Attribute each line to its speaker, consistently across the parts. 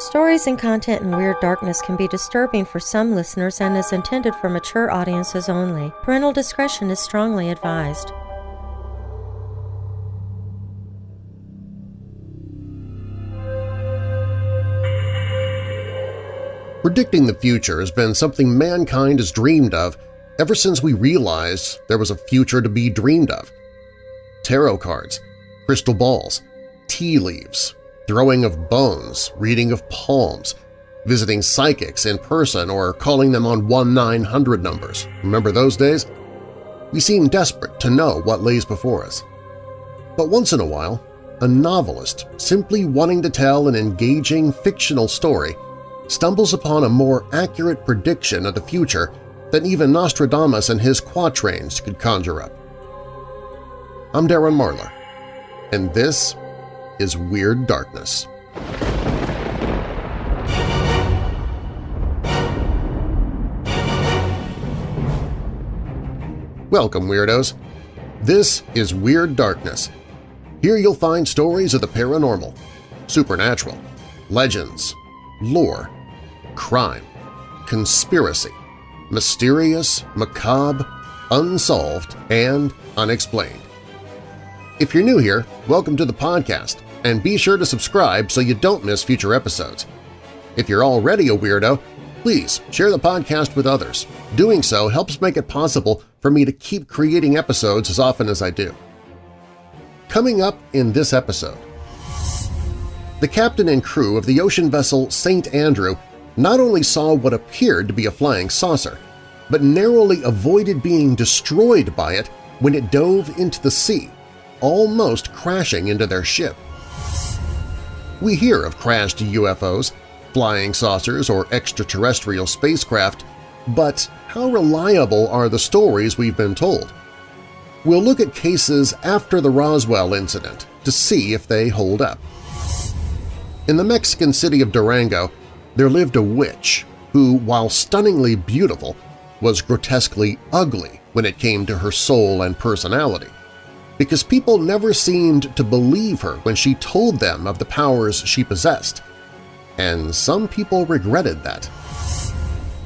Speaker 1: Stories and content in Weird Darkness can be disturbing for some listeners and is intended for mature audiences only. Parental discretion is strongly advised.
Speaker 2: Predicting the future has been something mankind has dreamed of ever since we realized there was a future to be dreamed of. Tarot cards, crystal balls, tea leaves, throwing of bones, reading of palms, visiting psychics in person or calling them on 1-900 numbers. Remember those days? We seem desperate to know what lays before us. But once in a while, a novelist, simply wanting to tell an engaging fictional story, stumbles upon a more accurate prediction of the future than even Nostradamus and his quatrains could conjure up. I'm Darren Marlar, and this is Weird Darkness. Welcome, Weirdos! This is Weird Darkness. Here you'll find stories of the paranormal, supernatural, legends, lore, crime, conspiracy, mysterious, macabre, unsolved, and unexplained. If you're new here, welcome to the podcast, and be sure to subscribe so you don't miss future episodes. If you're already a weirdo, please share the podcast with others. Doing so helps make it possible for me to keep creating episodes as often as I do. Coming up in this episode, the captain and crew of the ocean vessel St. Andrew not only saw what appeared to be a flying saucer, but narrowly avoided being destroyed by it when it dove into the sea, almost crashing into their ship. We hear of crashed UFOs, flying saucers, or extraterrestrial spacecraft, but how reliable are the stories we've been told? We'll look at cases after the Roswell incident to see if they hold up. In the Mexican city of Durango, there lived a witch who, while stunningly beautiful, was grotesquely ugly when it came to her soul and personality, because people never seemed to believe her when she told them of the powers she possessed, and some people regretted that.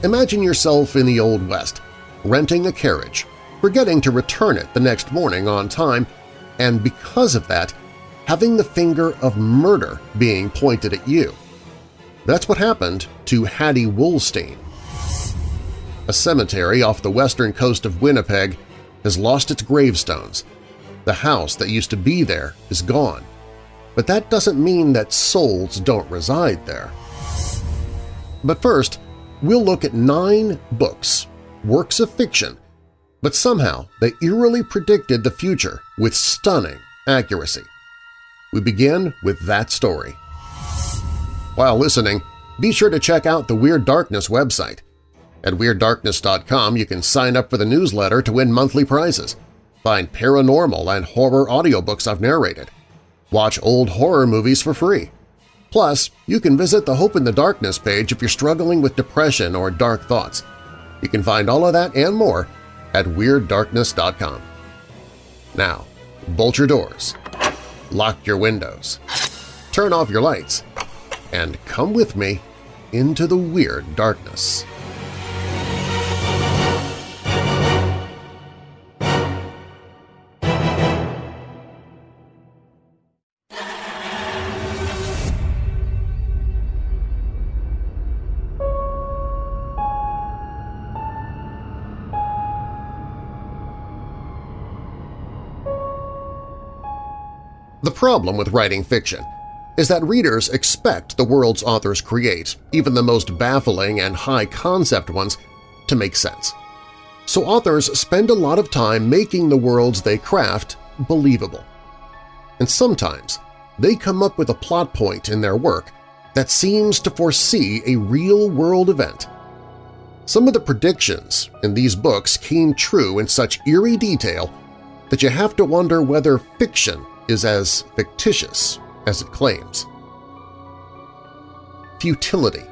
Speaker 2: Imagine yourself in the Old West, renting a carriage, forgetting to return it the next morning on time, and because of that, having the finger of murder being pointed at you. That's what happened to Hattie Woolstein. A cemetery off the western coast of Winnipeg has lost its gravestones. The house that used to be there is gone. But that doesn't mean that souls don't reside there. But first, we'll look at nine books, works of fiction, but somehow they eerily predicted the future with stunning accuracy. We begin with that story. While listening, be sure to check out the Weird Darkness website. At WeirdDarkness.com you can sign up for the newsletter to win monthly prizes, find paranormal and horror audiobooks I've narrated, watch old horror movies for free. Plus, you can visit the Hope in the Darkness page if you're struggling with depression or dark thoughts. You can find all of that and more at WeirdDarkness.com. Now, bolt your doors, lock your windows, turn off your lights, and come with me into the weird darkness. Problem with writing fiction is that readers expect the worlds authors create, even the most baffling and high-concept ones, to make sense. So authors spend a lot of time making the worlds they craft believable. And sometimes they come up with a plot point in their work that seems to foresee a real-world event. Some of the predictions in these books came true in such eerie detail that you have to wonder whether fiction is as fictitious as it claims. Futility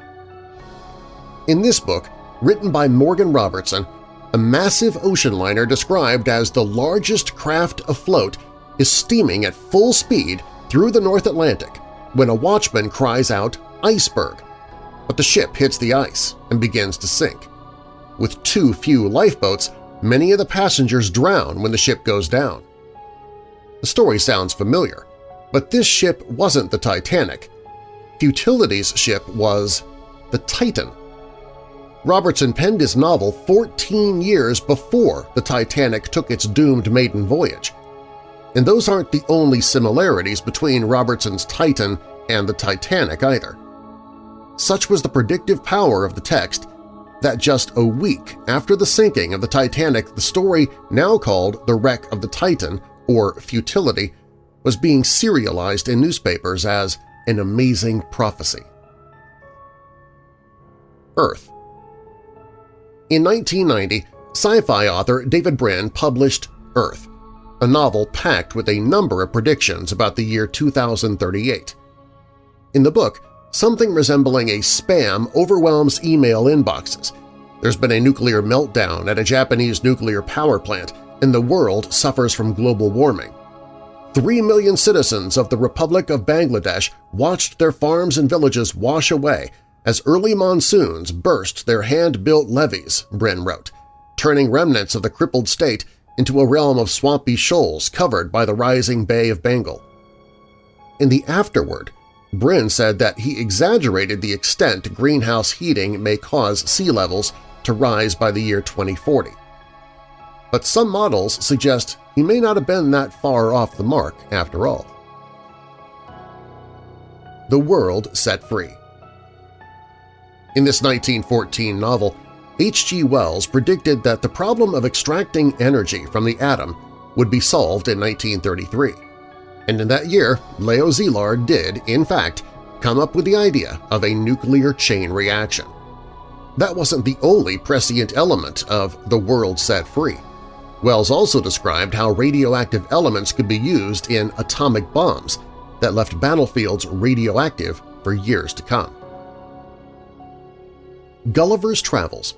Speaker 2: In this book, written by Morgan Robertson, a massive ocean liner described as the largest craft afloat is steaming at full speed through the North Atlantic when a watchman cries out, iceberg, but the ship hits the ice and begins to sink. With too few lifeboats, many of the passengers drown when the ship goes down. The story sounds familiar, but this ship wasn't the Titanic. Futility's ship was the Titan. Robertson penned his novel 14 years before the Titanic took its doomed maiden voyage. And those aren't the only similarities between Robertson's Titan and the Titanic either. Such was the predictive power of the text that just a week after the sinking of the Titanic the story now called The Wreck of the Titan, or Futility, was being serialized in newspapers as an amazing prophecy. Earth In 1990, sci-fi author David Brin published Earth, a novel packed with a number of predictions about the year 2038. In the book, something resembling a spam overwhelms email inboxes. There's been a nuclear meltdown at a Japanese nuclear power plant, and the world suffers from global warming. Three million citizens of the Republic of Bangladesh watched their farms and villages wash away as early monsoons burst their hand-built levees, Brin wrote, turning remnants of the crippled state into a realm of swampy shoals covered by the rising Bay of Bengal. In the afterword, Brin said that he exaggerated the extent greenhouse heating may cause sea levels to rise by the year 2040. But some models suggest he may not have been that far off the mark after all. The World Set Free In this 1914 novel, H.G. Wells predicted that the problem of extracting energy from the atom would be solved in 1933 and in that year Leo Szilard did, in fact, come up with the idea of a nuclear chain reaction. That wasn't the only prescient element of the world set free. Wells also described how radioactive elements could be used in atomic bombs that left battlefields radioactive for years to come. Gulliver's Travels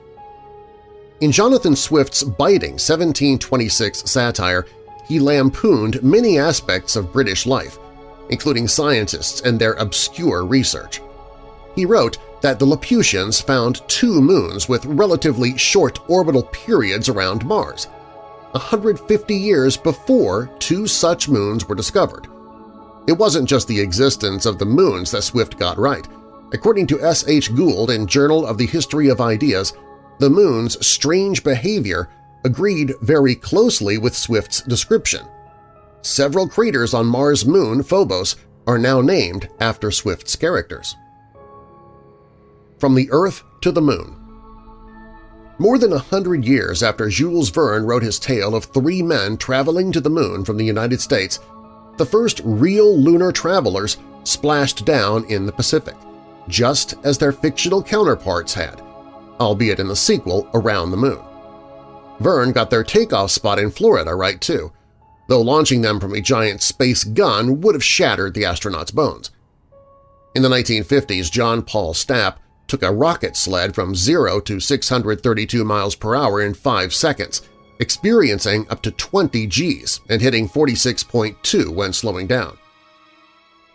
Speaker 2: In Jonathan Swift's biting 1726 satire, he lampooned many aspects of British life, including scientists and their obscure research. He wrote that the Laputians found two moons with relatively short orbital periods around Mars, 150 years before two such moons were discovered. It wasn't just the existence of the moons that Swift got right. According to S. H. Gould in Journal of the History of Ideas, the moon's strange behavior agreed very closely with Swift's description. Several craters on Mars' moon, Phobos, are now named after Swift's characters. From the Earth to the Moon More than a hundred years after Jules Verne wrote his tale of three men traveling to the Moon from the United States, the first real lunar travelers splashed down in the Pacific, just as their fictional counterparts had, albeit in the sequel Around the Moon. Verne got their takeoff spot in Florida right too, though launching them from a giant space gun would have shattered the astronauts' bones. In the 1950s, John Paul Stapp took a rocket sled from 0 to 632 miles per hour in 5 seconds, experiencing up to 20 Gs and hitting 46.2 when slowing down.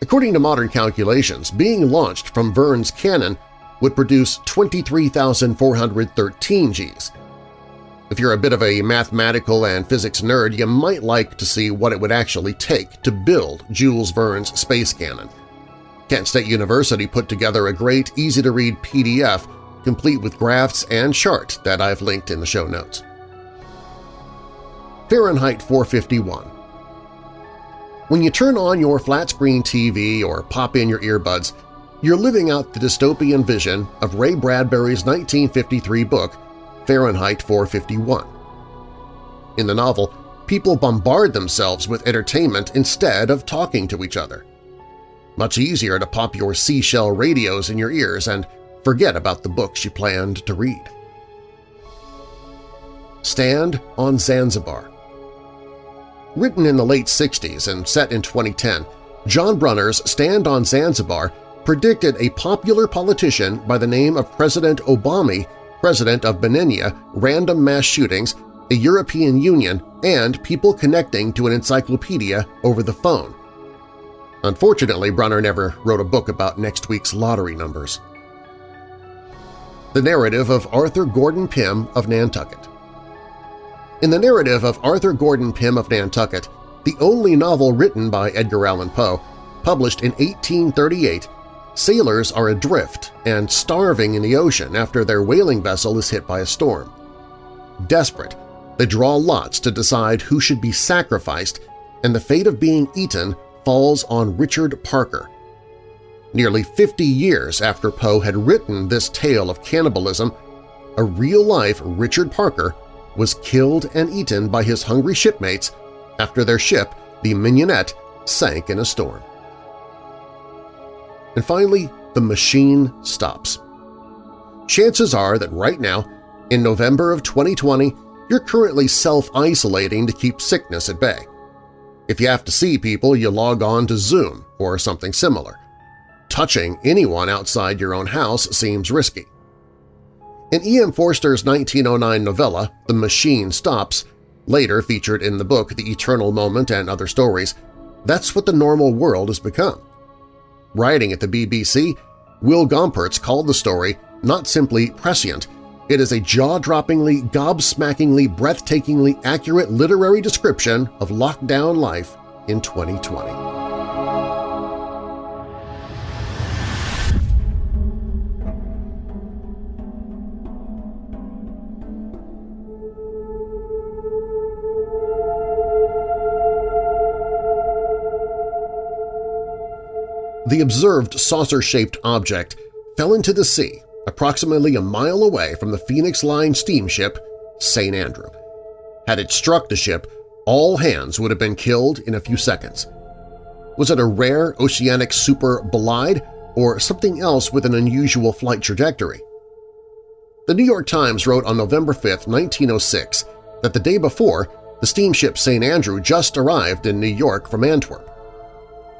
Speaker 2: According to modern calculations, being launched from Verne's cannon would produce 23,413 Gs, if you're a bit of a mathematical and physics nerd, you might like to see what it would actually take to build Jules Verne's space cannon. Kent State University put together a great, easy-to-read PDF complete with graphs and chart that I've linked in the show notes. Fahrenheit 451 When you turn on your flat-screen TV or pop in your earbuds, you're living out the dystopian vision of Ray Bradbury's 1953 book Fahrenheit 451. In the novel, people bombard themselves with entertainment instead of talking to each other. Much easier to pop your seashell radios in your ears and forget about the books you planned to read. Stand on Zanzibar Written in the late 60s and set in 2010, John Brunner's Stand on Zanzibar predicted a popular politician by the name of President Obama president of Beninia, random mass shootings, a European Union, and people connecting to an encyclopedia over the phone. Unfortunately, Brunner never wrote a book about next week's lottery numbers. The narrative of Arthur Gordon Pym of Nantucket In the narrative of Arthur Gordon Pym of Nantucket, the only novel written by Edgar Allan Poe, published in 1838, sailors are adrift and starving in the ocean after their whaling vessel is hit by a storm. Desperate, they draw lots to decide who should be sacrificed, and the fate of being eaten falls on Richard Parker. Nearly 50 years after Poe had written this tale of cannibalism, a real-life Richard Parker was killed and eaten by his hungry shipmates after their ship, the Mignonette, sank in a storm. And finally, the machine stops. Chances are that right now, in November of 2020, you're currently self-isolating to keep sickness at bay. If you have to see people, you log on to Zoom or something similar. Touching anyone outside your own house seems risky. In E.M. Forster's 1909 novella, The Machine Stops, later featured in the book The Eternal Moment and Other Stories, that's what the normal world has become. Writing at the BBC, Will Gompertz called the story not simply prescient, it is a jaw-droppingly, gobsmackingly, breathtakingly accurate literary description of lockdown life in 2020. The observed saucer-shaped object fell into the sea approximately a mile away from the Phoenix Line steamship St. Andrew. Had it struck the ship, all hands would have been killed in a few seconds. Was it a rare oceanic super bolide or something else with an unusual flight trajectory? The New York Times wrote on November 5, 1906, that the day before, the steamship St. Andrew just arrived in New York from Antwerp.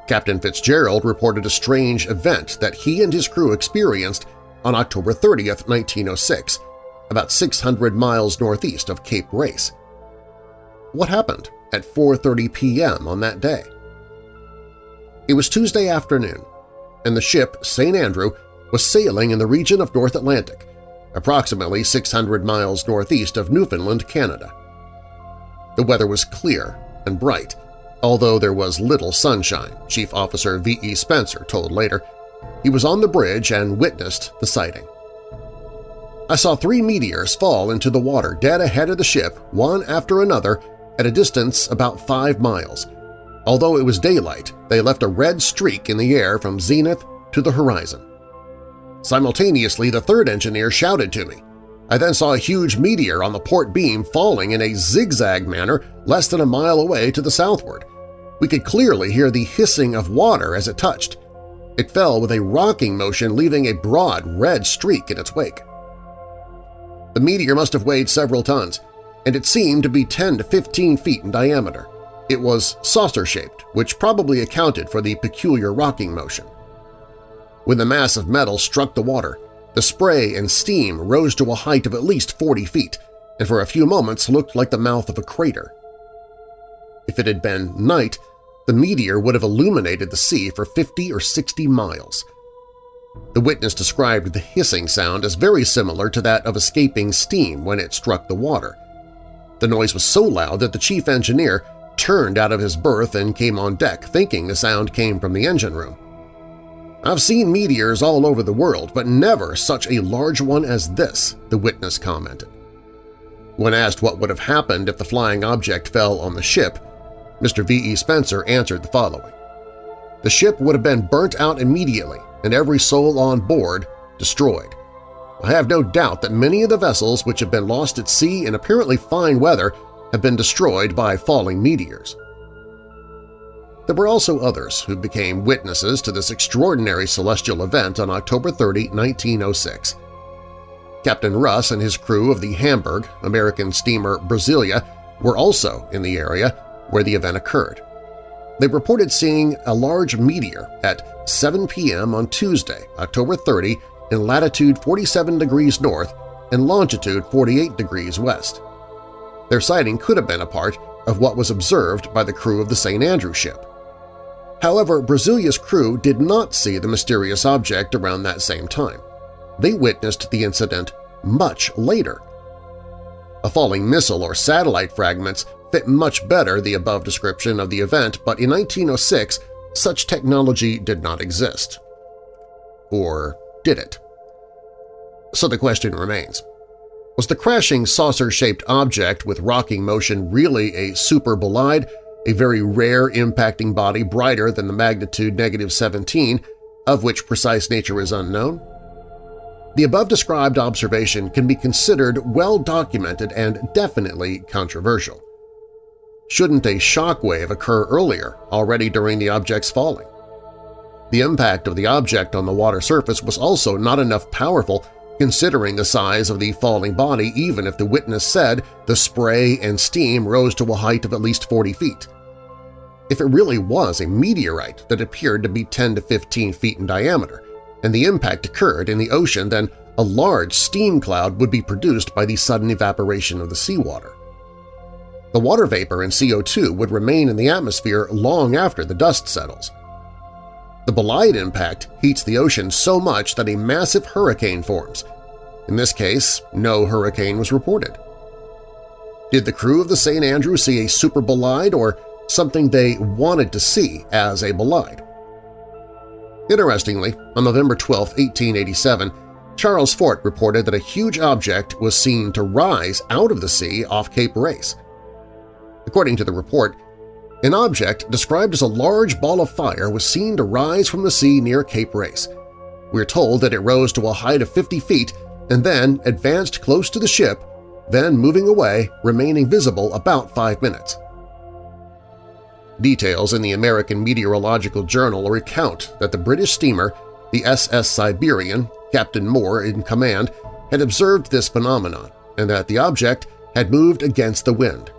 Speaker 2: Captain Fitzgerald reported a strange event that he and his crew experienced on October 30, 1906, about 600 miles northeast of Cape Race. What happened at 4.30 p.m. on that day? It was Tuesday afternoon, and the ship St. Andrew was sailing in the region of North Atlantic, approximately 600 miles northeast of Newfoundland, Canada. The weather was clear and bright, although there was little sunshine, Chief Officer V.E. Spencer told later, he was on the bridge and witnessed the sighting. I saw three meteors fall into the water dead ahead of the ship, one after another, at a distance about five miles. Although it was daylight, they left a red streak in the air from zenith to the horizon. Simultaneously, the third engineer shouted to me. I then saw a huge meteor on the port beam falling in a zigzag manner less than a mile away to the southward. We could clearly hear the hissing of water as it touched. It fell with a rocking motion leaving a broad red streak in its wake. The meteor must have weighed several tons, and it seemed to be 10 to 15 feet in diameter. It was saucer-shaped, which probably accounted for the peculiar rocking motion. When the mass of metal struck the water, the spray and steam rose to a height of at least 40 feet and for a few moments looked like the mouth of a crater. If it had been night, the meteor would have illuminated the sea for 50 or 60 miles. The witness described the hissing sound as very similar to that of escaping steam when it struck the water. The noise was so loud that the chief engineer turned out of his berth and came on deck thinking the sound came from the engine room. I've seen meteors all over the world, but never such a large one as this, the witness commented. When asked what would have happened if the flying object fell on the ship, Mr. V.E. Spencer answered the following. The ship would have been burnt out immediately and every soul on board destroyed. I have no doubt that many of the vessels which have been lost at sea in apparently fine weather have been destroyed by falling meteors. There were also others who became witnesses to this extraordinary celestial event on October 30, 1906. Captain Russ and his crew of the Hamburg, American steamer Brasilia, were also in the area where the event occurred. They reported seeing a large meteor at 7 p.m. on Tuesday, October 30, in latitude 47 degrees north and longitude 48 degrees west. Their sighting could have been a part of what was observed by the crew of the St. Andrew ship. However, Brasilia's crew did not see the mysterious object around that same time. They witnessed the incident much later. A falling missile or satellite fragments fit much better the above description of the event, but in 1906 such technology did not exist. Or did it? So the question remains. Was the crashing saucer-shaped object with rocking motion really a super bolide, a very rare impacting body brighter than the magnitude negative 17, of which precise nature is unknown? The above-described observation can be considered well-documented and definitely controversial. Shouldn't a shock wave occur earlier, already during the object's falling? The impact of the object on the water surface was also not enough powerful considering the size of the falling body even if the witness said the spray and steam rose to a height of at least 40 feet. If it really was a meteorite that appeared to be 10 to 15 feet in diameter, and the impact occurred in the ocean, then a large steam cloud would be produced by the sudden evaporation of the seawater. The water vapor and CO2 would remain in the atmosphere long after the dust settles. The bolide impact heats the ocean so much that a massive hurricane forms. In this case, no hurricane was reported. Did the crew of the St. Andrew see a super bolide or something they wanted to see as a bolide? Interestingly, on November 12, 1887, Charles Fort reported that a huge object was seen to rise out of the sea off Cape Race. According to the report, an object described as a large ball of fire was seen to rise from the sea near Cape Race. We're told that it rose to a height of 50 feet and then advanced close to the ship, then moving away, remaining visible about five minutes. Details in the American Meteorological Journal recount that the British steamer, the SS Siberian, Captain Moore in command, had observed this phenomenon and that the object had moved against the wind.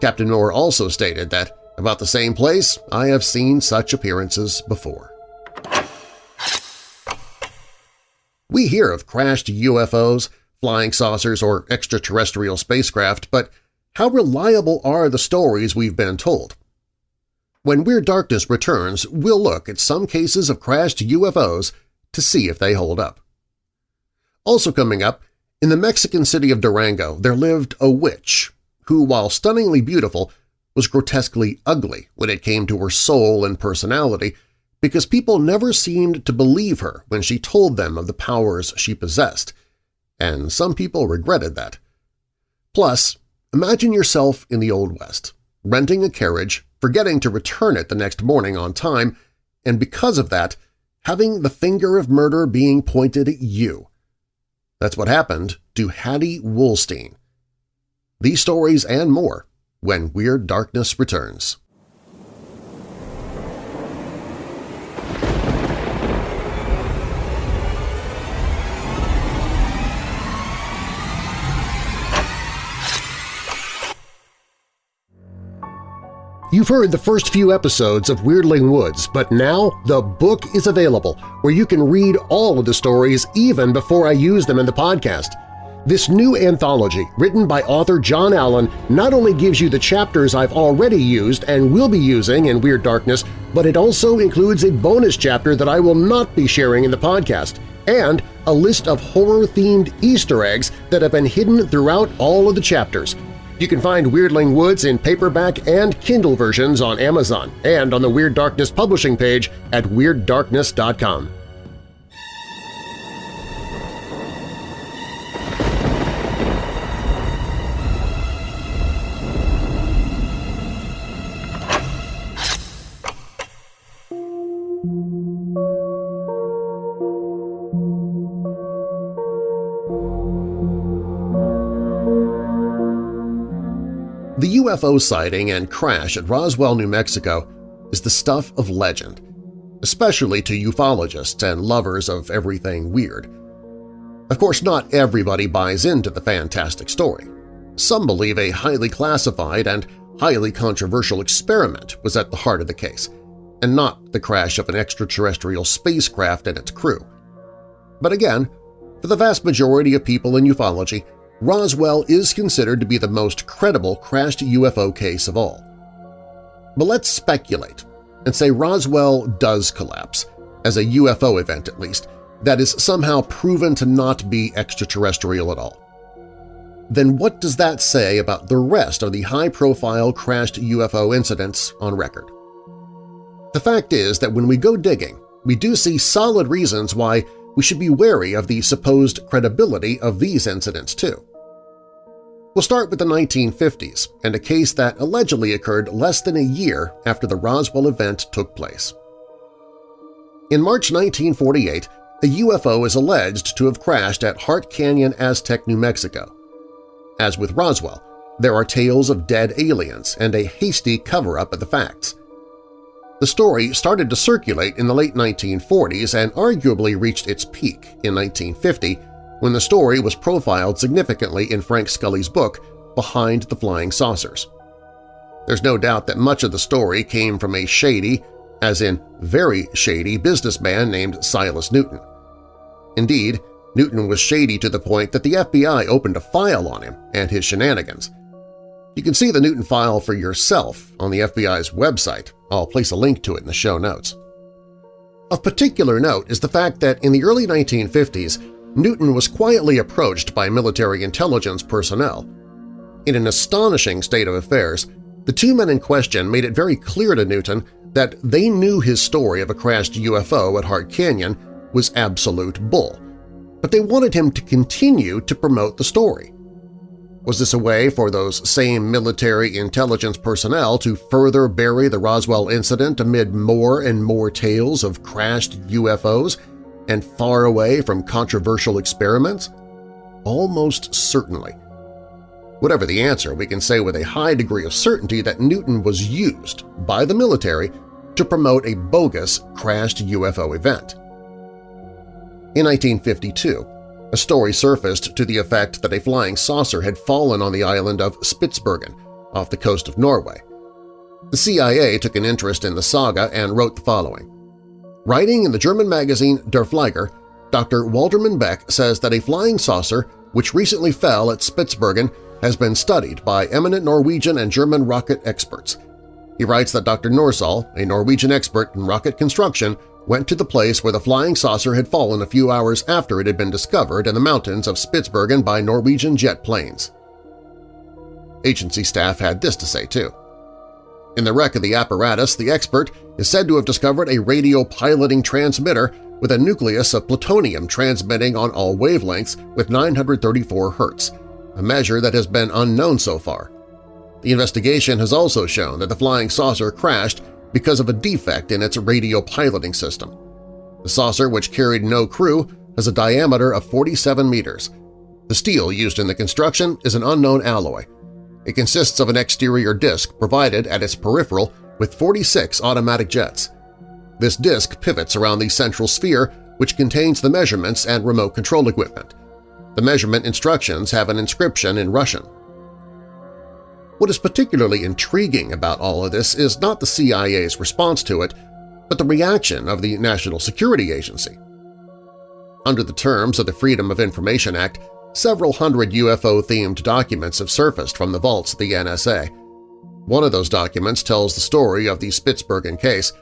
Speaker 2: Captain Moore also stated that, about the same place, I have seen such appearances before. We hear of crashed UFOs, flying saucers, or extraterrestrial spacecraft, but how reliable are the stories we've been told? When Weird Darkness returns, we'll look at some cases of crashed UFOs to see if they hold up. Also coming up, in the Mexican city of Durango there lived a witch who, while stunningly beautiful, was grotesquely ugly when it came to her soul and personality because people never seemed to believe her when she told them of the powers she possessed, and some people regretted that. Plus, imagine yourself in the Old West, renting a carriage, forgetting to return it the next morning on time, and because of that, having the finger of murder being pointed at you. That's what happened to Hattie Woolstein. These stories and more when Weird Darkness returns. You've heard the first few episodes of Weirdling Woods, but now the book is available where you can read all of the stories even before I use them in the podcast. This new anthology, written by author John Allen, not only gives you the chapters I've already used and will be using in Weird Darkness, but it also includes a bonus chapter that I will not be sharing in the podcast, and a list of horror-themed Easter eggs that have been hidden throughout all of the chapters – you can find Weirdling Woods in paperback and Kindle versions on Amazon and on the Weird Darkness publishing page at WeirdDarkness.com. UFO sighting and crash at Roswell, New Mexico is the stuff of legend, especially to ufologists and lovers of everything weird. Of course, not everybody buys into the fantastic story. Some believe a highly classified and highly controversial experiment was at the heart of the case, and not the crash of an extraterrestrial spacecraft and its crew. But again, for the vast majority of people in ufology, Roswell is considered to be the most credible crashed UFO case of all. But let's speculate and say Roswell does collapse, as a UFO event at least, that is somehow proven to not be extraterrestrial at all. Then what does that say about the rest of the high-profile crashed UFO incidents on record? The fact is that when we go digging, we do see solid reasons why we should be wary of the supposed credibility of these incidents too. We'll start with the 1950s and a case that allegedly occurred less than a year after the Roswell event took place. In March 1948, a UFO is alleged to have crashed at Hart Canyon, Aztec, New Mexico. As with Roswell, there are tales of dead aliens and a hasty cover-up of the facts. The story started to circulate in the late 1940s and arguably reached its peak in 1950 when the story was profiled significantly in Frank Scully's book Behind the Flying Saucers. There's no doubt that much of the story came from a shady, as in very shady, businessman named Silas Newton. Indeed, Newton was shady to the point that the FBI opened a file on him and his shenanigans. You can see the Newton file for yourself on the FBI's website. I'll place a link to it in the show notes. Of particular note is the fact that in the early 1950s, Newton was quietly approached by military intelligence personnel. In an astonishing state of affairs, the two men in question made it very clear to Newton that they knew his story of a crashed UFO at Hart Canyon was absolute bull, but they wanted him to continue to promote the story. Was this a way for those same military intelligence personnel to further bury the Roswell incident amid more and more tales of crashed UFOs and far away from controversial experiments? Almost certainly. Whatever the answer, we can say with a high degree of certainty that Newton was used by the military to promote a bogus crashed UFO event. In 1952, a story surfaced to the effect that a flying saucer had fallen on the island of Spitsbergen off the coast of Norway. The CIA took an interest in the saga and wrote the following. Writing in the German magazine Der Flieger, Dr. Walterman Beck says that a flying saucer which recently fell at Spitsbergen has been studied by eminent Norwegian and German rocket experts. He writes that Dr. Norsal, a Norwegian expert in rocket construction, went to the place where the flying saucer had fallen a few hours after it had been discovered in the mountains of Spitsbergen by Norwegian jet planes. Agency staff had this to say, too. In the wreck of the apparatus, the expert is said to have discovered a radio piloting transmitter with a nucleus of plutonium transmitting on all wavelengths with 934 Hz, a measure that has been unknown so far. The investigation has also shown that the flying saucer crashed because of a defect in its radio piloting system. The saucer, which carried no crew, has a diameter of 47 meters. The steel used in the construction is an unknown alloy. It consists of an exterior disc provided at its peripheral with 46 automatic jets. This disc pivots around the central sphere which contains the measurements and remote control equipment. The measurement instructions have an inscription in Russian. What is particularly intriguing about all of this is not the CIA's response to it, but the reaction of the National Security Agency. Under the terms of the Freedom of Information Act, several hundred UFO-themed documents have surfaced from the vaults of the NSA. One of those documents tells the story of the Spitsbergen case,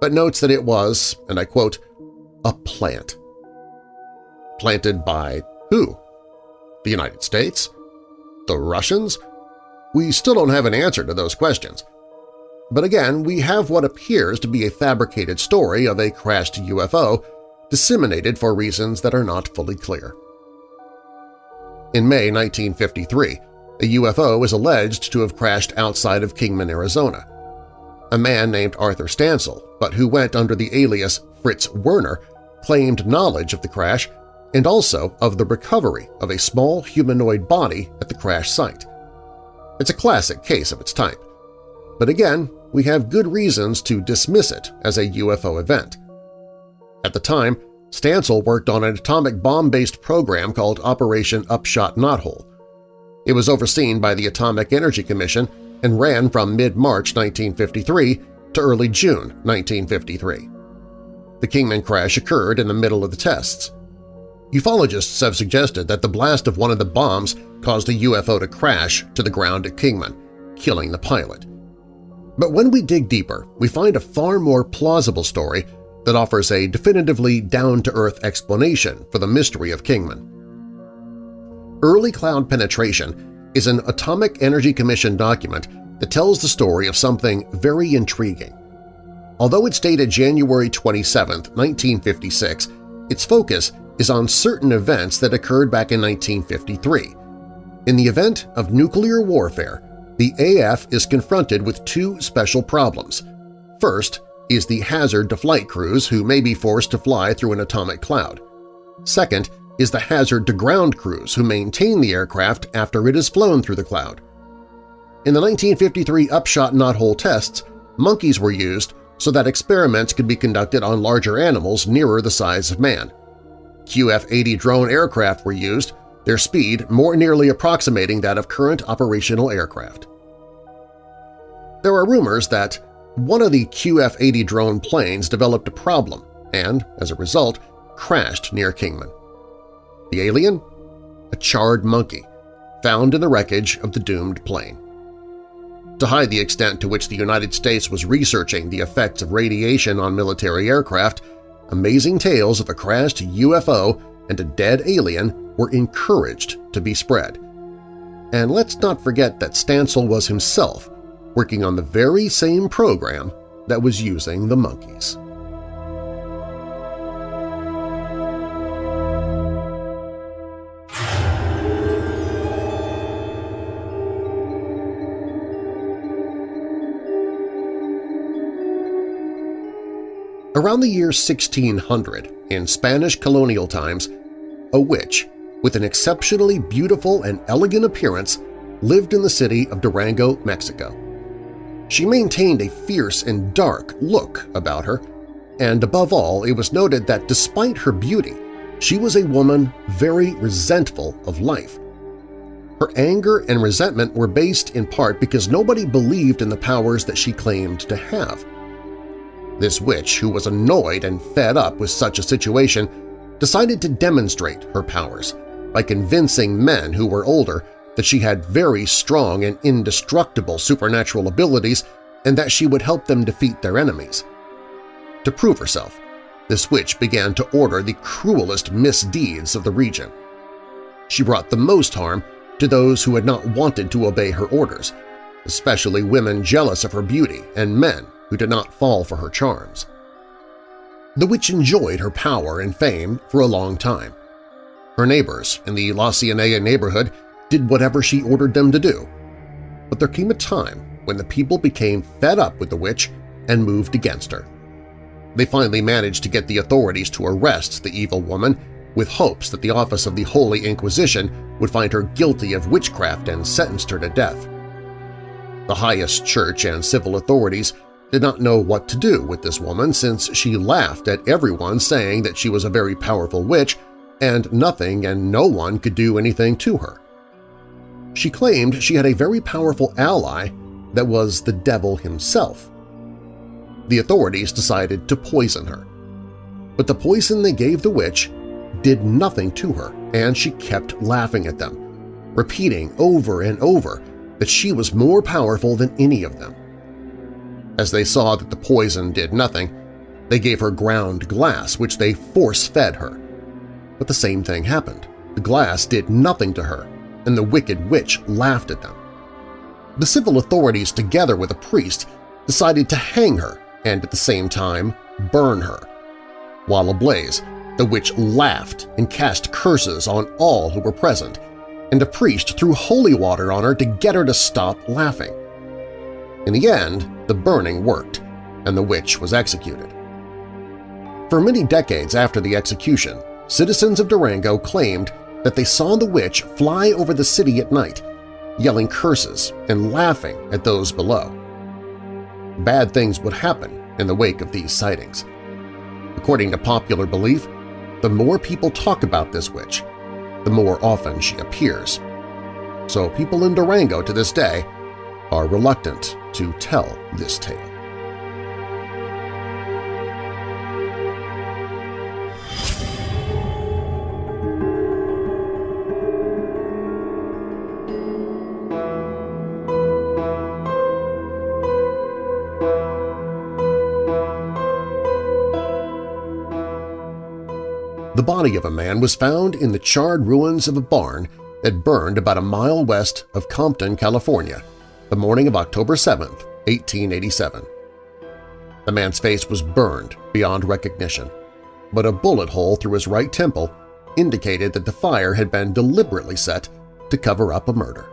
Speaker 2: but notes that it was, and I quote, a plant. Planted by who? The United States? The Russians? We still don't have an answer to those questions. But again, we have what appears to be a fabricated story of a crashed UFO disseminated for reasons that are not fully clear. In May 1953, a UFO is alleged to have crashed outside of Kingman, Arizona. A man named Arthur Stancil, but who went under the alias Fritz Werner, claimed knowledge of the crash and also of the recovery of a small humanoid body at the crash site. It's a classic case of its type. But again, we have good reasons to dismiss it as a UFO event. At the time, Stancil worked on an atomic bomb-based program called Operation Upshot Knothole. It was overseen by the Atomic Energy Commission and ran from mid-March 1953 to early June 1953. The Kingman crash occurred in the middle of the tests. Ufologists have suggested that the blast of one of the bombs caused a UFO to crash to the ground at Kingman, killing the pilot. But when we dig deeper, we find a far more plausible story that offers a definitively down-to-earth explanation for the mystery of Kingman. Early Cloud Penetration is an Atomic Energy Commission document that tells the story of something very intriguing. Although it's dated January 27, 1956, its focus is on certain events that occurred back in 1953. In the event of nuclear warfare, the AF is confronted with two special problems. First is the hazard to flight crews who may be forced to fly through an atomic cloud. Second is the hazard to ground crews who maintain the aircraft after it has flown through the cloud. In the 1953 upshot knothole tests, monkeys were used so that experiments could be conducted on larger animals nearer the size of man. QF-80 drone aircraft were used, their speed more nearly approximating that of current operational aircraft. There are rumors that one of the QF-80 drone planes developed a problem and, as a result, crashed near Kingman. The alien? A charred monkey, found in the wreckage of the doomed plane. To hide the extent to which the United States was researching the effects of radiation on military aircraft, amazing tales of a crashed UFO and a dead alien were encouraged to be spread. And let's not forget that Stancil was himself working on the very same program that was using the monkeys. Around the year 1600, in Spanish colonial times, a witch with an exceptionally beautiful and elegant appearance lived in the city of Durango, Mexico. She maintained a fierce and dark look about her, and above all it was noted that despite her beauty, she was a woman very resentful of life. Her anger and resentment were based in part because nobody believed in the powers that she claimed to have. This witch, who was annoyed and fed up with such a situation, decided to demonstrate her powers by convincing men who were older that she had very strong and indestructible supernatural abilities and that she would help them defeat their enemies. To prove herself, this witch began to order the cruelest misdeeds of the region. She brought the most harm to those who had not wanted to obey her orders, especially women jealous of her beauty and men who did not fall for her charms. The witch enjoyed her power and fame for a long time. Her neighbors in the La Cienega neighborhood did whatever she ordered them to do. But there came a time when the people became fed up with the witch and moved against her. They finally managed to get the authorities to arrest the evil woman with hopes that the Office of the Holy Inquisition would find her guilty of witchcraft and sentenced her to death. The highest church and civil authorities did not know what to do with this woman since she laughed at everyone saying that she was a very powerful witch and nothing and no one could do anything to her. She claimed she had a very powerful ally that was the devil himself. The authorities decided to poison her. But the poison they gave the witch did nothing to her, and she kept laughing at them, repeating over and over that she was more powerful than any of them. As they saw that the poison did nothing, they gave her ground glass, which they force-fed her. But the same thing happened. The glass did nothing to her, and the wicked witch laughed at them. The civil authorities, together with a priest, decided to hang her and at the same time burn her. While ablaze, the witch laughed and cast curses on all who were present, and a priest threw holy water on her to get her to stop laughing. In the end, the burning worked, and the witch was executed. For many decades after the execution, citizens of Durango claimed that they saw the witch fly over the city at night, yelling curses and laughing at those below. Bad things would happen in the wake of these sightings. According to popular belief, the more people talk about this witch, the more often she appears. So people in Durango to this day are reluctant to tell this tale. The body of a man was found in the charred ruins of a barn that burned about a mile west of Compton, California the morning of October 7, 1887. The man's face was burned beyond recognition, but a bullet hole through his right temple indicated that the fire had been deliberately set to cover up a murder.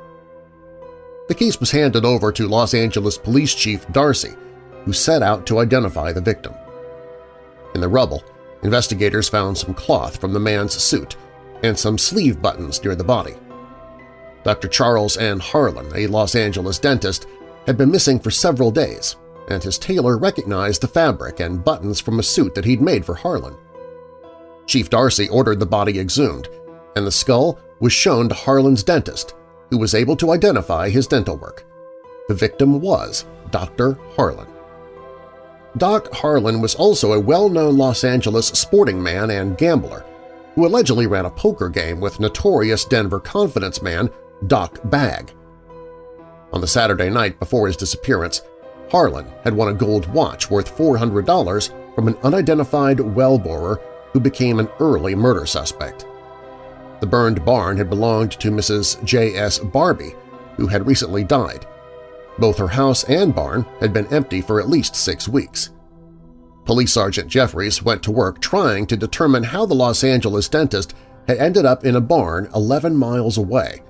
Speaker 2: The case was handed over to Los Angeles Police Chief Darcy, who set out to identify the victim. In the rubble, investigators found some cloth from the man's suit and some sleeve buttons near the body. Dr. Charles N. Harlan, a Los Angeles dentist, had been missing for several days, and his tailor recognized the fabric and buttons from a suit that he'd made for Harlan. Chief Darcy ordered the body exhumed, and the skull was shown to Harlan's dentist, who was able to identify his dental work. The victim was Dr. Harlan. Doc Harlan was also a well-known Los Angeles sporting man and gambler who allegedly ran a poker game with notorious Denver confidence man Doc Bagg. On the Saturday night before his disappearance, Harlan had won a gold watch worth $400 from an unidentified well-borer who became an early murder suspect. The burned barn had belonged to Mrs. J.S. Barbie, who had recently died. Both her house and barn had been empty for at least six weeks. Police Sergeant Jeffries went to work trying to determine how the Los Angeles dentist had ended up in a barn 11 miles away.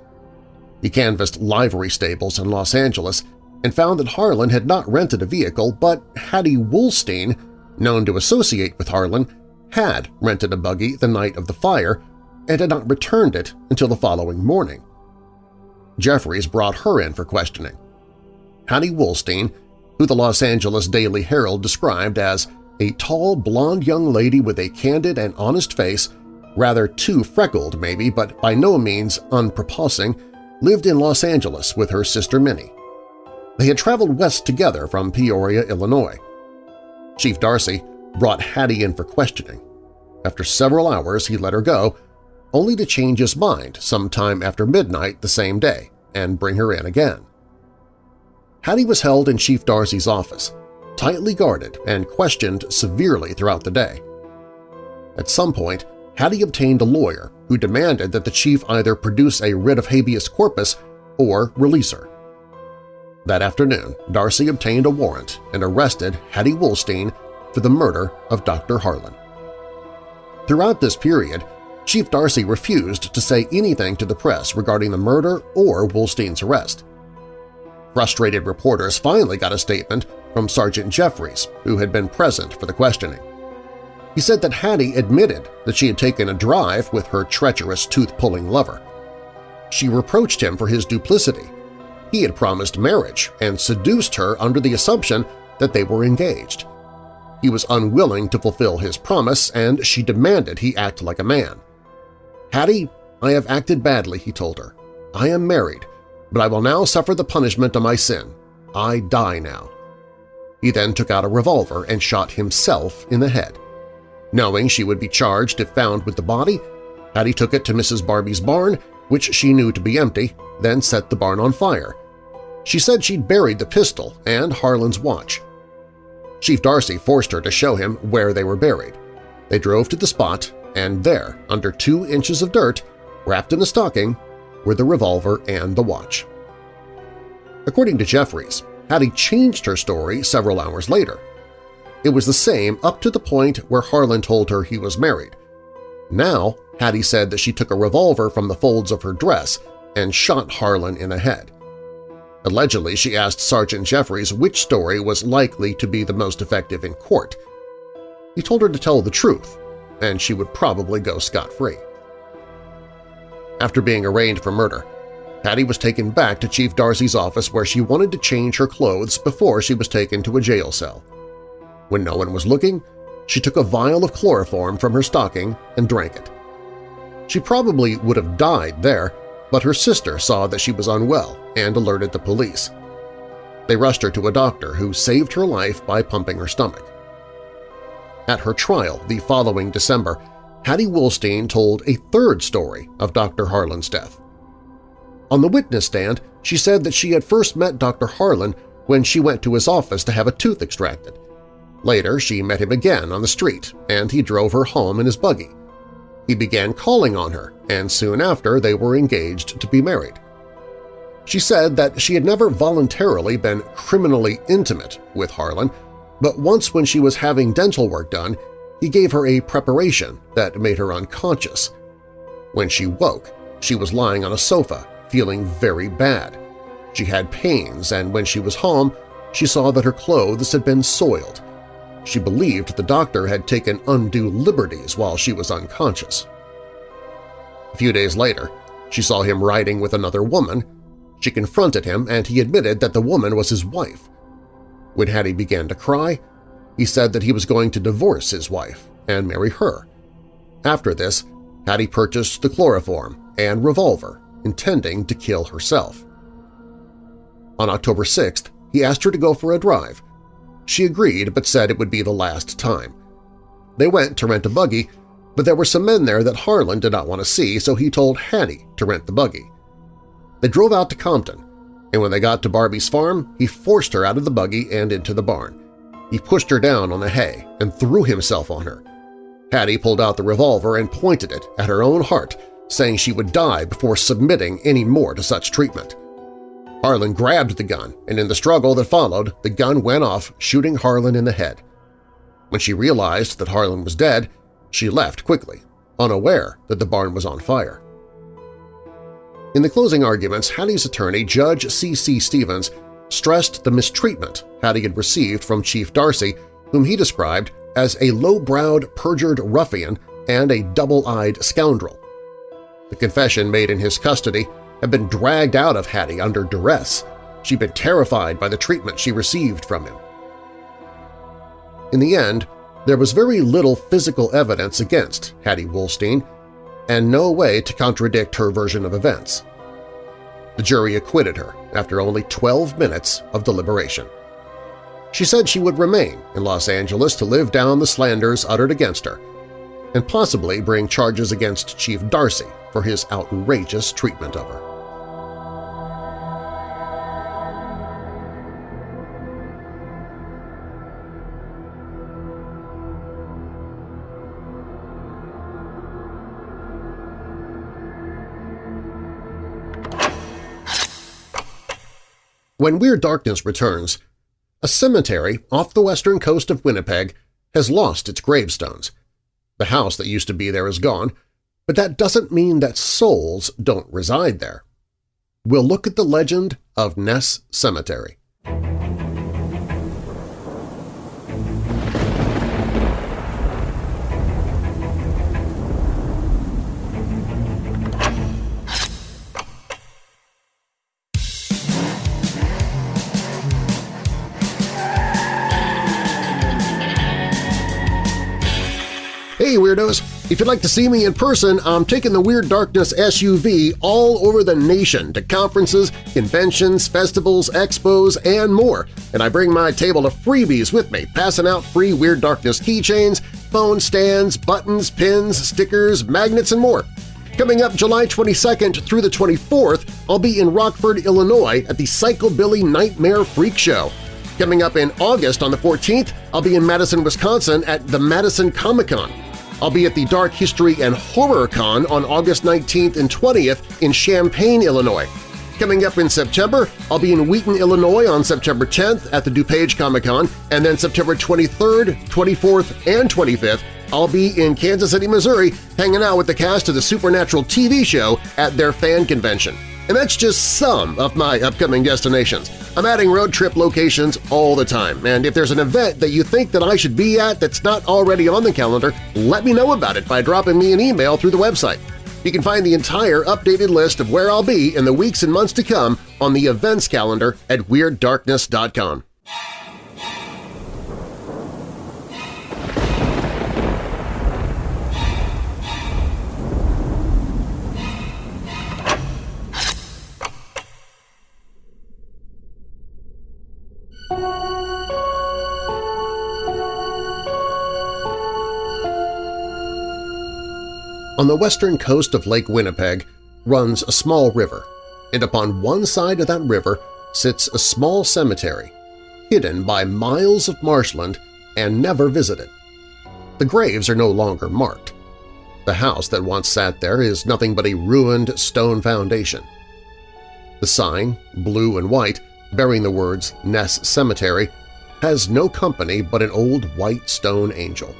Speaker 2: He canvassed livery stables in Los Angeles and found that Harlan had not rented a vehicle, but Hattie Woolstein, known to associate with Harlan, had rented a buggy the night of the fire and had not returned it until the following morning. Jeffries brought her in for questioning. Hattie Woolstein, who the Los Angeles Daily Herald described as a tall, blonde young lady with a candid and honest face, rather too freckled maybe, but by no means unprepossessing, lived in Los Angeles with her sister Minnie. They had traveled west together from Peoria, Illinois. Chief Darcy brought Hattie in for questioning. After several hours, he let her go, only to change his mind sometime after midnight the same day and bring her in again. Hattie was held in Chief Darcy's office, tightly guarded and questioned severely throughout the day. At some point, Hattie obtained a lawyer who demanded that the chief either produce a writ of habeas corpus or release her. That afternoon, Darcy obtained a warrant and arrested Hattie Woolstein for the murder of Dr. Harlan. Throughout this period, Chief Darcy refused to say anything to the press regarding the murder or Woolstein's arrest. Frustrated reporters finally got a statement from Sergeant Jeffries, who had been present for the questioning. He said that Hattie admitted that she had taken a drive with her treacherous tooth-pulling lover. She reproached him for his duplicity. He had promised marriage and seduced her under the assumption that they were engaged. He was unwilling to fulfill his promise, and she demanded he act like a man. Hattie, I have acted badly, he told her. I am married, but I will now suffer the punishment of my sin. I die now. He then took out a revolver and shot himself in the head. Knowing she would be charged if found with the body, Hattie took it to Mrs. Barbie's barn, which she knew to be empty, then set the barn on fire. She said she'd buried the pistol and Harlan's watch. Chief Darcy forced her to show him where they were buried. They drove to the spot, and there, under two inches of dirt, wrapped in a stocking, were the revolver and the watch. According to Jeffries, Hattie changed her story several hours later. It was the same up to the point where Harlan told her he was married. Now, Hattie said that she took a revolver from the folds of her dress and shot Harlan in the head. Allegedly, she asked Sergeant Jeffries which story was likely to be the most effective in court. He told her to tell the truth, and she would probably go scot-free. After being arraigned for murder, Hattie was taken back to Chief Darcy's office where she wanted to change her clothes before she was taken to a jail cell. When no one was looking, she took a vial of chloroform from her stocking and drank it. She probably would have died there, but her sister saw that she was unwell and alerted the police. They rushed her to a doctor who saved her life by pumping her stomach. At her trial the following December, Hattie Woolstein told a third story of Dr. Harlan's death. On the witness stand, she said that she had first met Dr. Harlan when she went to his office to have a tooth extracted. Later, she met him again on the street, and he drove her home in his buggy. He began calling on her, and soon after they were engaged to be married. She said that she had never voluntarily been criminally intimate with Harlan, but once when she was having dental work done, he gave her a preparation that made her unconscious. When she woke, she was lying on a sofa, feeling very bad. She had pains, and when she was home, she saw that her clothes had been soiled. She believed the doctor had taken undue liberties while she was unconscious. A few days later, she saw him riding with another woman. She confronted him, and he admitted that the woman was his wife. When Hattie began to cry, he said that he was going to divorce his wife and marry her. After this, Hattie purchased the chloroform and revolver, intending to kill herself. On October 6th, he asked her to go for a drive. She agreed but said it would be the last time. They went to rent a buggy, but there were some men there that Harlan did not want to see, so he told Hattie to rent the buggy. They drove out to Compton, and when they got to Barbie's farm, he forced her out of the buggy and into the barn. He pushed her down on the hay and threw himself on her. Hattie pulled out the revolver and pointed it at her own heart, saying she would die before submitting any more to such treatment. Harlan grabbed the gun, and in the struggle that followed, the gun went off, shooting Harlan in the head. When she realized that Harlan was dead, she left quickly, unaware that the barn was on fire. In the closing arguments, Hattie's attorney, Judge C.C. Stevens, stressed the mistreatment Hattie had received from Chief Darcy, whom he described as a low-browed, perjured ruffian and a double-eyed scoundrel. The confession made in his custody had been dragged out of Hattie under duress. She'd been terrified by the treatment she received from him. In the end, there was very little physical evidence against Hattie Woolstein and no way to contradict her version of events. The jury acquitted her after only 12 minutes of deliberation. She said she would remain in Los Angeles to live down the slanders uttered against her and possibly bring charges against Chief Darcy for his outrageous treatment of her. When Weird Darkness returns, a cemetery off the western coast of Winnipeg has lost its gravestones. The house that used to be there is gone, but that doesn't mean that souls don't reside there. We'll look at the legend of Ness Cemetery. Weirdos! If you'd like to see me in person, I'm taking the Weird Darkness SUV all over the nation to conferences, conventions, festivals, expos, and more, and I bring my table of freebies with me, passing out free Weird Darkness keychains, phone stands, buttons, pins, stickers, magnets, and more. Coming up July 22nd through the 24th, I'll be in Rockford, Illinois at the Psychobilly Nightmare Freak Show. Coming up in August on the 14th, I'll be in Madison, Wisconsin at the Madison Comic-Con. I'll be at the Dark History and Horror Con on August 19th and 20th in Champaign, Illinois. Coming up in September, I'll be in Wheaton, Illinois on September 10th at the DuPage Comic-Con, and then September 23rd, 24th, and 25th I'll be in Kansas City, Missouri hanging out with the cast of the Supernatural TV show at their fan convention. And that's just some of my upcoming destinations. I'm adding road trip locations all the time, and if there's an event that you think that I should be at that's not already on the calendar, let me know about it by dropping me an email through the website. You can find the entire updated list of where I'll be in the weeks and months to come on the events calendar at WeirdDarkness.com. On the western coast of Lake Winnipeg runs a small river, and upon one side of that river sits a small cemetery, hidden by miles of marshland and never visited. The graves are no longer marked. The house that once sat there is nothing but a ruined stone foundation. The sign, blue and white, bearing the words Ness Cemetery, has no company but an old white stone angel.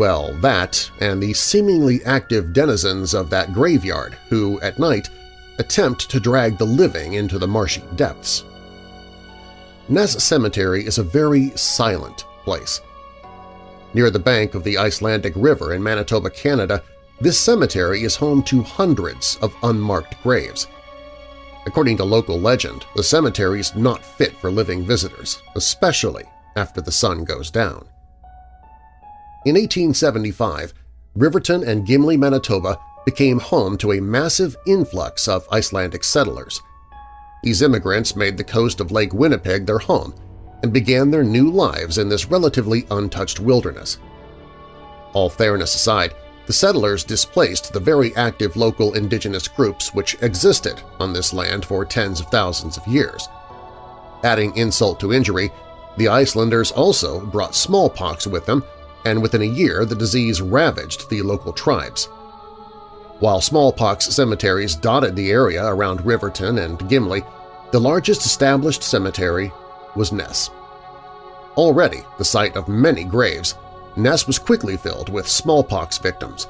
Speaker 2: Well, that and the seemingly active denizens of that graveyard who, at night, attempt to drag the living into the marshy depths. Ness Cemetery is a very silent place. Near the bank of the Icelandic River in Manitoba, Canada, this cemetery is home to hundreds of unmarked graves. According to local legend, the cemetery is not fit for living visitors, especially after the sun goes down. In 1875, Riverton and Gimli, Manitoba became home to a massive influx of Icelandic settlers. These immigrants made the coast of Lake Winnipeg their home and began their new lives in this relatively untouched wilderness. All fairness aside, the settlers displaced the very active local indigenous groups which existed on this land for tens of thousands of years. Adding insult to injury, the Icelanders also brought smallpox with them, and within a year the disease ravaged the local tribes. While smallpox cemeteries dotted the area around Riverton and Gimli, the largest established cemetery was Ness. Already the site of many graves, Ness was quickly filled with smallpox victims,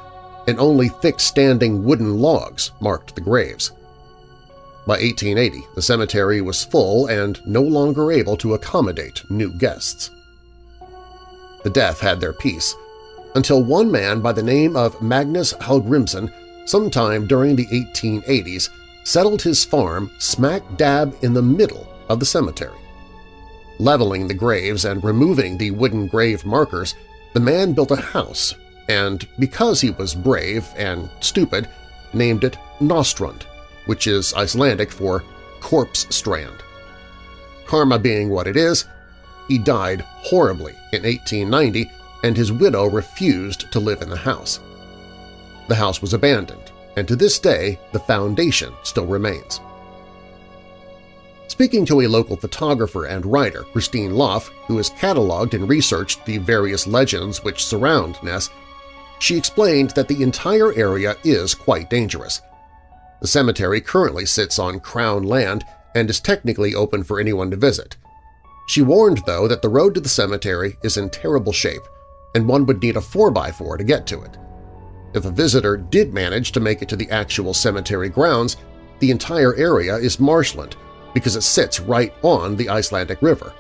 Speaker 2: and only thick-standing wooden logs marked the graves. By 1880, the cemetery was full and no longer able to accommodate new guests. The deaf had their peace, until one man by the name of Magnus Hallgrimsson sometime during the 1880s settled his farm smack dab in the middle of the cemetery. Leveling the graves and removing the wooden grave markers, the man built a house and, because he was brave and stupid, named it Nostrand, which is Icelandic for corpse strand. Karma being what it is, he died horribly in 1890 and his widow refused to live in the house. The house was abandoned, and to this day the foundation still remains. Speaking to a local photographer and writer, Christine Loff, who has cataloged and researched the various legends which surround Ness, she explained that the entire area is quite dangerous. The cemetery currently sits on Crown land and is technically open for anyone to visit. She warned, though, that the road to the cemetery is in terrible shape and one would need a 4x4 to get to it. If a visitor did manage to make it to the actual cemetery grounds, the entire area is marshland because it sits right on the Icelandic River.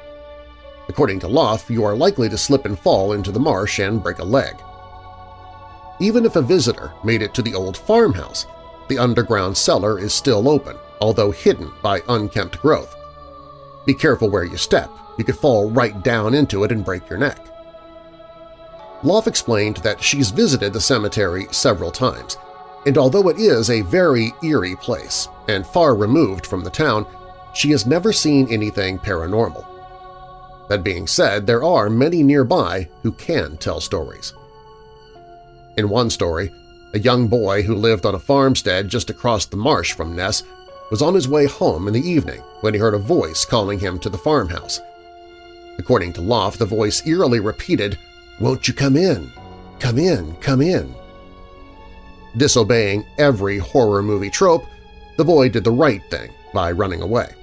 Speaker 2: According to Loff, you are likely to slip and fall into the marsh and break a leg. Even if a visitor made it to the old farmhouse, the underground cellar is still open, although hidden by unkempt growth. Be careful where you step, you could fall right down into it and break your neck. Loff explained that she's visited the cemetery several times, and although it is a very eerie place and far removed from the town, she has never seen anything paranormal. That being said, there are many nearby who can tell stories. In one story, a young boy who lived on a farmstead just across the marsh from Ness was on his way home in the evening when he heard a voice calling him to the farmhouse. According to Loff, the voice eerily repeated, "'Won't you come in? Come in, come in.' Disobeying every horror movie trope, the boy did the right thing by running away.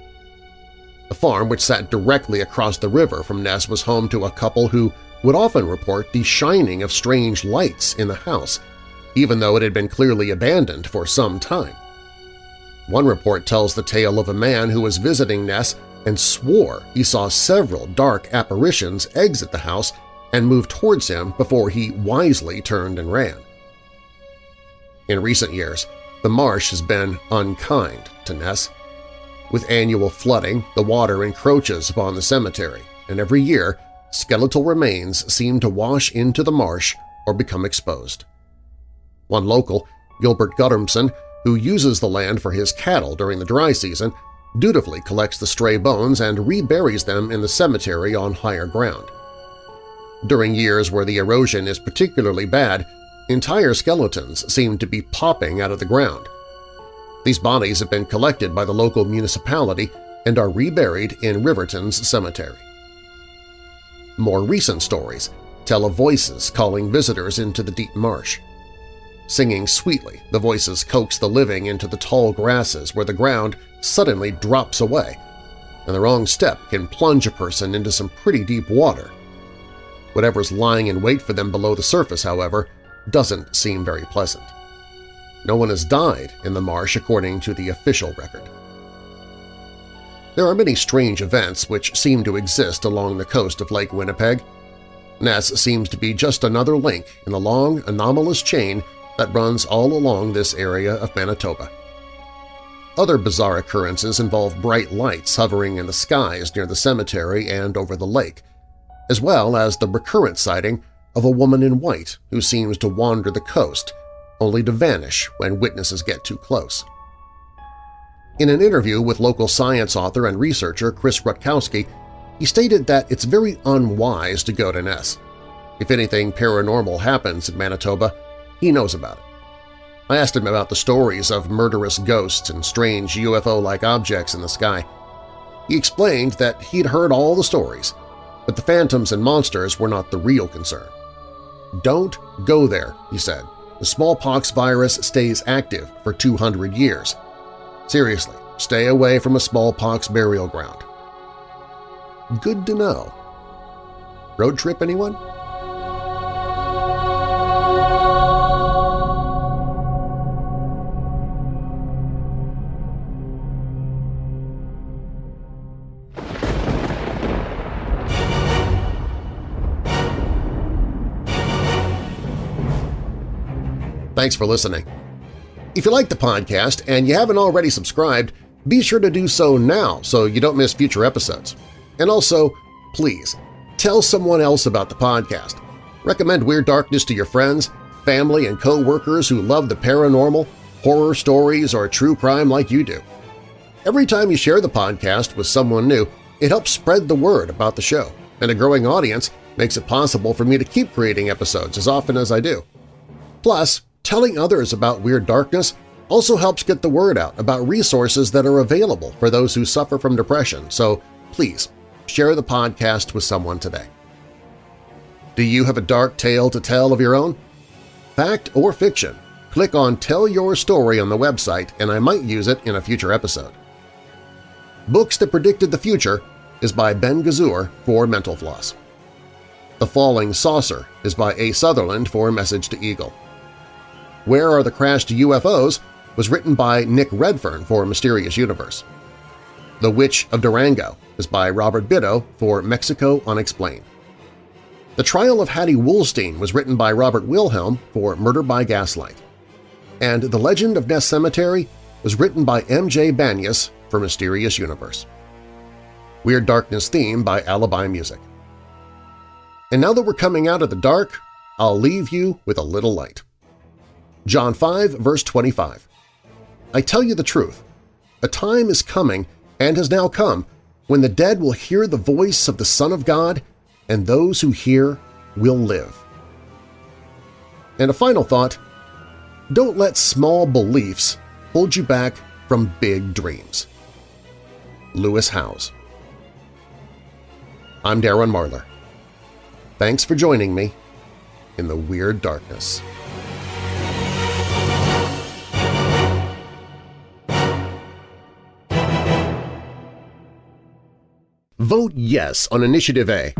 Speaker 2: The farm, which sat directly across the river from Ness, was home to a couple who would often report the shining of strange lights in the house, even though it had been clearly abandoned for some time. One report tells the tale of a man who was visiting Ness and swore he saw several dark apparitions exit the house and move towards him before he wisely turned and ran. In recent years, the marsh has been unkind to Ness, with annual flooding, the water encroaches upon the cemetery, and every year skeletal remains seem to wash into the marsh or become exposed. One local, Gilbert Guttormson, who uses the land for his cattle during the dry season, dutifully collects the stray bones and reburies them in the cemetery on higher ground. During years where the erosion is particularly bad, entire skeletons seem to be popping out of the ground, these bodies have been collected by the local municipality and are reburied in Riverton's cemetery. More recent stories tell of voices calling visitors into the deep marsh. Singing sweetly, the voices coax the living into the tall grasses where the ground suddenly drops away, and the wrong step can plunge a person into some pretty deep water. Whatever's lying in wait for them below the surface, however, doesn't seem very pleasant. No one has died in the marsh according to the official record. There are many strange events which seem to exist along the coast of Lake Winnipeg. Ness seems to be just another link in a long, anomalous chain that runs all along this area of Manitoba. Other bizarre occurrences involve bright lights hovering in the skies near the cemetery and over the lake, as well as the recurrent sighting of a woman in white who seems to wander the coast, only to vanish when witnesses get too close. In an interview with local science author and researcher Chris Rutkowski, he stated that it's very unwise to go to Ness. If anything paranormal happens in Manitoba, he knows about it. I asked him about the stories of murderous ghosts and strange UFO-like objects in the sky. He explained that he'd heard all the stories, but the phantoms and monsters were not the real concern. Don't go there, he said. The smallpox virus stays active for 200 years. Seriously, stay away from a smallpox burial ground. Good to know. Road trip, anyone? Thanks for listening. If you like the podcast and you haven't already subscribed, be sure to do so now so you don't miss future episodes. And also, please, tell someone else about the podcast. Recommend Weird Darkness to your friends, family, and co-workers who love the paranormal, horror stories, or true crime like you do. Every time you share the podcast with someone new, it helps spread the word about the show, and a growing audience makes it possible for me to keep creating episodes as often as I do. Plus, Telling others about Weird Darkness also helps get the word out about resources that are available for those who suffer from depression, so please share the podcast with someone today. Do you have a dark tale to tell of your own? Fact or fiction? Click on Tell Your Story on the website and I might use it in a future episode. Books That Predicted the Future is by Ben Gazur for Mental Floss. The Falling Saucer is by A. Sutherland for Message to Eagle. Where Are the Crashed UFOs was written by Nick Redfern for Mysterious Universe. The Witch of Durango is by Robert Bitto for Mexico Unexplained. The Trial of Hattie Woolstein was written by Robert Wilhelm for Murder by Gaslight. And The Legend of Ness Cemetery was written by M.J. Banias for Mysterious Universe. Weird Darkness theme by Alibi Music. And now that we're coming out of the dark, I'll leave you with a little light. John 5, verse 25. I tell you the truth, a time is coming and has now come when the dead will hear the voice of the Son of God, and those who hear will live. And a final thought, don't let small beliefs hold you back from big dreams. Lewis Howes I'm Darren Marlar. Thanks for joining me in the Weird Darkness. Vote yes on Initiative A.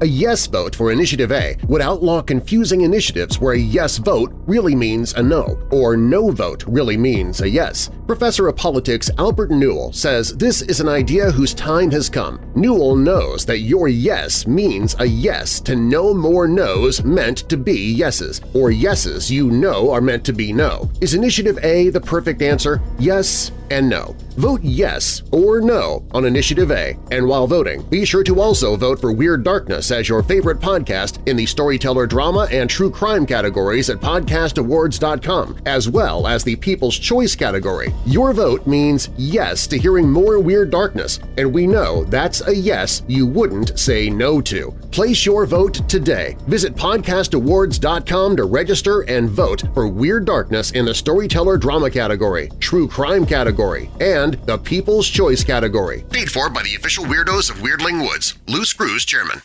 Speaker 2: A yes vote for Initiative A would outlaw confusing initiatives where a yes vote really means a no, or no vote really means a yes. Professor of Politics Albert Newell says this is an idea whose time has come. Newell knows that your yes means a yes to no more no's meant to be yeses, or yeses you know are meant to be no. Is Initiative A the perfect answer? Yes and no. Vote yes or no on Initiative A, and while voting, be sure to also vote for Weird Darkness as your favorite podcast in the storyteller drama and true crime categories at podcastawards.com, as well as the People's Choice category. Your vote means yes to hearing more Weird Darkness, and we know that's a yes you wouldn't say no to. Place your vote today. Visit podcastawards.com to register and vote for Weird Darkness in the Storyteller Drama category, True Crime category, and the People's Choice category. Paid for by the official weirdos of Weirdling Woods. Lou Screws, Chairman.